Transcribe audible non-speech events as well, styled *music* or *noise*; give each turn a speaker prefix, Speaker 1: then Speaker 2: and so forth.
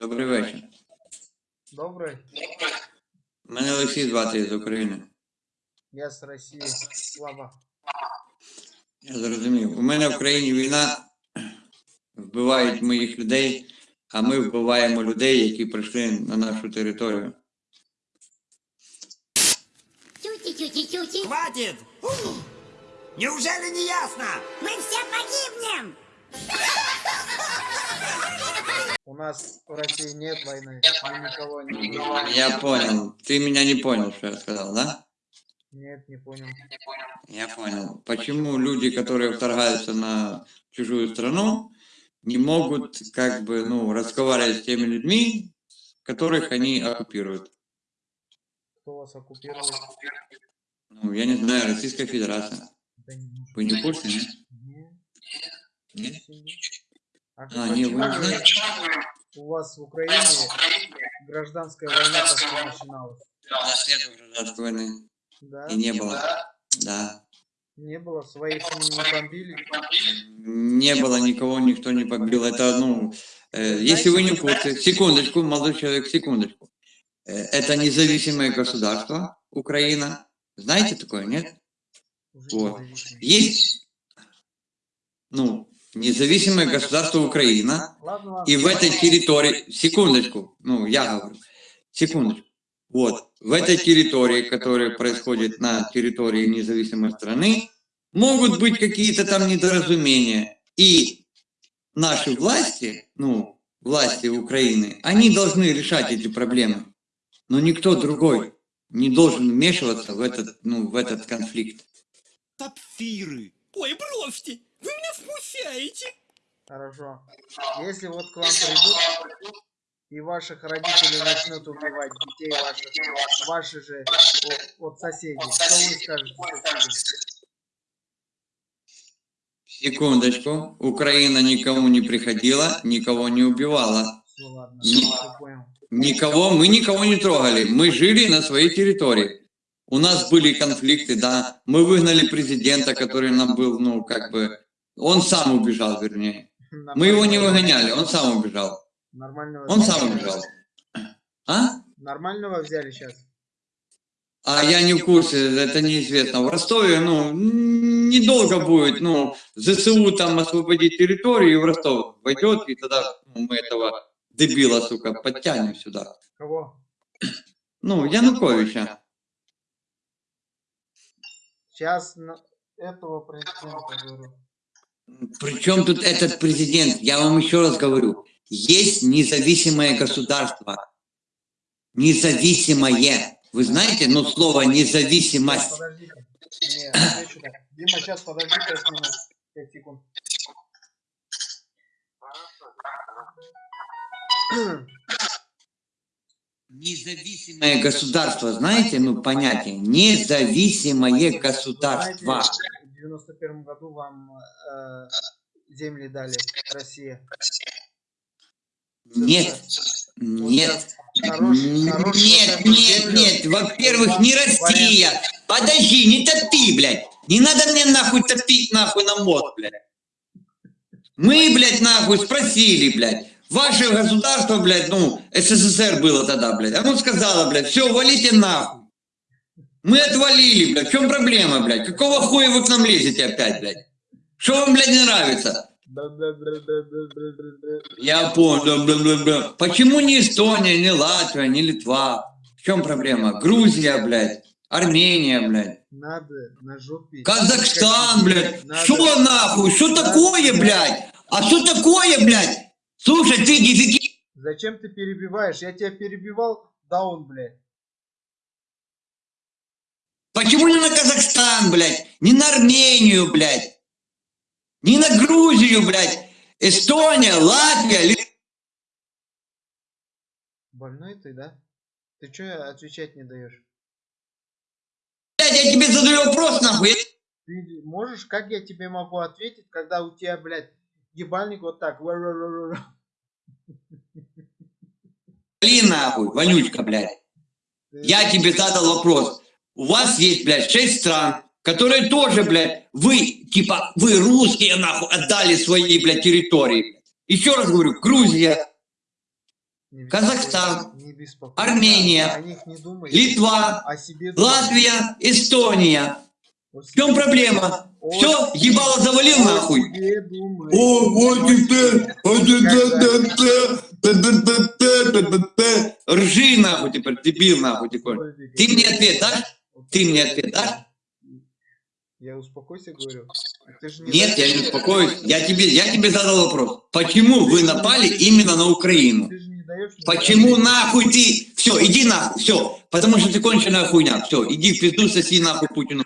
Speaker 1: Добрий вечір.
Speaker 2: Добрий.
Speaker 1: Мене Олексій звати з України.
Speaker 2: Я з Росії. Слава.
Speaker 1: Я зрозумів. У мене в країні війна, вбивають моїх людей, а ми вбиваємо людей, які прийшли на нашу територію.
Speaker 3: Хватит! Неужели не ясно?
Speaker 4: Мы все погибнем! *laughs*
Speaker 2: У нас в России нет войны. Никого не убиваем.
Speaker 1: Я понял. Ты меня не понял, что я сказал, да?
Speaker 2: Нет, не понял.
Speaker 1: Я понял. Почему люди, которые вторгаются на чужую страну, не могут как бы, ну, разговаривать с теми людьми, которых они оккупируют?
Speaker 2: Кто вас оккупирует?
Speaker 1: Ну, я не знаю, Российская Федерация. Вы не в курсе, нет?
Speaker 2: не-
Speaker 1: Нет?
Speaker 2: А,
Speaker 1: А, не, вы не знаете?
Speaker 2: У вас в Украине гражданская война как начиналась?
Speaker 1: У нас нет гражданской войны.
Speaker 2: Да?
Speaker 1: И не было. Да.
Speaker 2: Не было, своих не бомбили.
Speaker 1: Не было никого, никто не побил. Это, ну, э, если вы не в курсе, секундочку, молодой человек, секундочку. Э, это независимое государство, Украина. Знаете такое, нет? Вот. Есть, ну, независимое государство Украина, и в этой территории, секундочку, ну, я говорю, секундочку. Вот, в этой территории, которая происходит на территории независимой страны, могут быть какие-то там недоразумения. И наши власти, ну, власти Украины, они должны решать эти проблемы. Но никто другой не должен вмешиваться в этот, ну, в этот конфликт.
Speaker 3: Топфиры. Ой, бросьте! Вы меня смущаете!
Speaker 2: Хорошо. Если вот к вам придут и ваших родителей начнут убивать, детей ваших, ваши же вот, вот соседи, что вы скажете?
Speaker 1: Секундочку. Украина никому не приходила, никого не убивала.
Speaker 2: Все, ладно, понял.
Speaker 1: Никого, мы никого не трогали. Мы жили на своей территории. У нас были конфликты, да. Мы выгнали президента, который нам был, ну, как бы... Он сам убежал, вернее. Мы его не выгоняли, он сам убежал.
Speaker 2: Нормального
Speaker 1: Он
Speaker 2: взяли?
Speaker 1: сам убежал. А?
Speaker 2: Нормального взяли сейчас?
Speaker 1: А я не в курсе, это неизвестно. В Ростове, ну, недолго будет, ну, ЗСУ там освободить территорию, и в Ростов войдет, и тогда ну, мы этого дебила, сука, подтянем сюда.
Speaker 2: Кого?
Speaker 1: Ну, Януковича.
Speaker 2: Сейчас этого президента говорю.
Speaker 1: Причем тут этот президент? Я вам еще раз говорю. Есть независимое государство. Независимое. Вы знаете, ну, слово независимость.
Speaker 2: Подождите. Дима, сейчас подожди 5 минут. 5 секунд. *clears throat*
Speaker 1: Независимое государство, знаете, ну, понятие. Независимое государство.
Speaker 2: В 91 году вам э, земли дали Россия.
Speaker 1: Нет, нет.
Speaker 2: хорош-
Speaker 1: Нет, нет, нет, во-первых, не Россия. Подожди, не топи, блядь. Не надо мне нахуй топить нахуй на мозг, блядь. Мы, блядь, нахуй спросили, блядь. Ваше государство, блядь, ну, СССР было тогда, блядь. Оно сказала, блядь, все, валите нахуй. Мы отвалили, блядь. В чем проблема, блядь? Какого хуя вы к нам лезете опять, блядь? Что вам, блядь, не нравится? Я понял. Почему не Эстония, не Латвия, не Литва? В чем проблема? Грузия, блядь. Армения, блядь.
Speaker 2: Надо на жопе.
Speaker 1: Казахстан, блядь. Что нахуй? Что такое, блядь? А что такое, блядь? Слушай, ты дефики...
Speaker 2: Зачем ты перебиваешь? Я тебя перебивал, даун, блядь.
Speaker 1: Почему не на Казахстан, блядь? Не на Армению, блядь? Не на Грузию, блядь? Эстония, Латвия,
Speaker 2: Больной ты, да? Ты что отвечать не даешь?
Speaker 1: блядь, я тебе задаю вопрос, нахуй.
Speaker 2: Ты можешь, как я тебе могу ответить, когда у тебя, блядь, ебальник вот так.
Speaker 1: Блин, нахуй, вонючка, блядь.
Speaker 2: Ты-
Speaker 1: Я тебе задал вопрос. У вас есть, блядь, шесть стран, которые тоже, блядь, вы, типа, вы русские, нахуй, отдали свои, блядь, территории. Еще раз говорю, Грузия, Казахстан. Армения. Литва. Латвия, Эстония. В чем проблема? Все, ебало завалил нахуй. О, вот это, вот это, та-та-та-та-та-та-та-та. Ржи нахуй теперь, дебил нахуй теперь. Ты мне ответ дашь? Ты мне ответ дашь?
Speaker 2: Я успокойся, говорю. Ты
Speaker 1: Нет, я не успокоюсь. Я тебе, я тебе задал вопрос. Почему вы напали именно на Украину?
Speaker 2: Ты
Speaker 1: Почему нахуй ты? Все, иди нахуй, все. Потому что ты конченая хуйня. Все, иди в пизду, соси нахуй Путину.